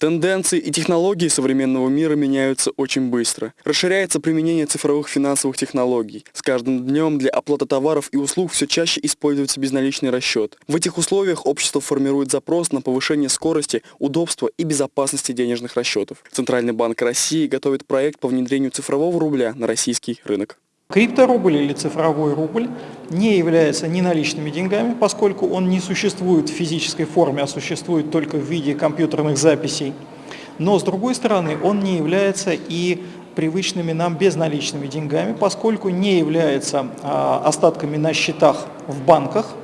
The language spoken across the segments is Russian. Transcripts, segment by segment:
Тенденции и технологии современного мира меняются очень быстро. Расширяется применение цифровых финансовых технологий. С каждым днем для оплаты товаров и услуг все чаще используется безналичный расчет. В этих условиях общество формирует запрос на повышение скорости, удобства и безопасности денежных расчетов. Центральный банк России готовит проект по внедрению цифрового рубля на российский рынок. Крипторубль или цифровой рубль не является ни наличными деньгами, поскольку он не существует в физической форме, а существует только в виде компьютерных записей. Но с другой стороны, он не является и привычными нам безналичными деньгами, поскольку не является а, остатками на счетах в банках,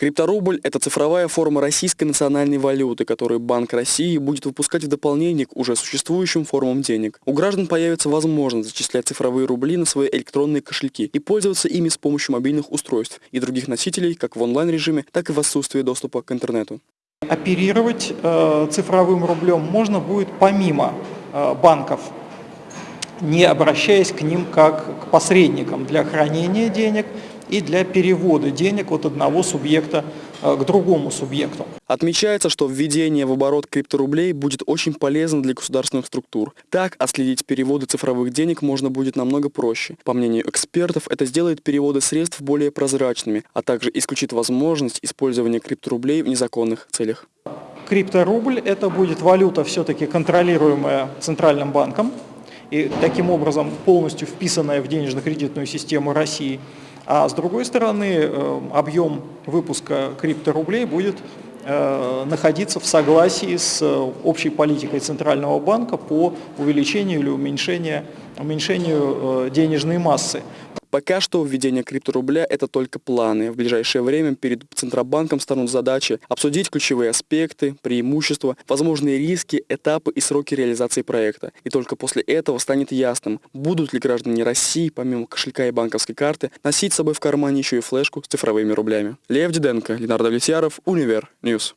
Крипторубль – это цифровая форма российской национальной валюты, которую Банк России будет выпускать в дополнение к уже существующим формам денег. У граждан появится возможность зачислять цифровые рубли на свои электронные кошельки и пользоваться ими с помощью мобильных устройств и других носителей как в онлайн-режиме, так и в отсутствии доступа к интернету. Оперировать э, цифровым рублем можно будет помимо э, банков, не обращаясь к ним как к посредникам для хранения денег и для перевода денег от одного субъекта э, к другому субъекту. Отмечается, что введение в оборот крипторублей будет очень полезно для государственных структур. Так, отследить переводы цифровых денег можно будет намного проще. По мнению экспертов, это сделает переводы средств более прозрачными, а также исключит возможность использования крипторублей в незаконных целях. Крипторубль – это будет валюта, все-таки контролируемая Центральным банком и таким образом полностью вписанная в денежно-кредитную систему России – а с другой стороны, э, объем выпуска крипторублей будет э, находиться в согласии с э, общей политикой Центрального банка по увеличению или уменьшению, уменьшению денежной массы. Пока что введение крипторубля – это только планы. В ближайшее время перед Центробанком станут задачи обсудить ключевые аспекты, преимущества, возможные риски, этапы и сроки реализации проекта. И только после этого станет ясным, будут ли граждане России, помимо кошелька и банковской карты, носить с собой в кармане еще и флешку с цифровыми рублями. Лев Диденко, Ленар Давлетьяров, Univer News.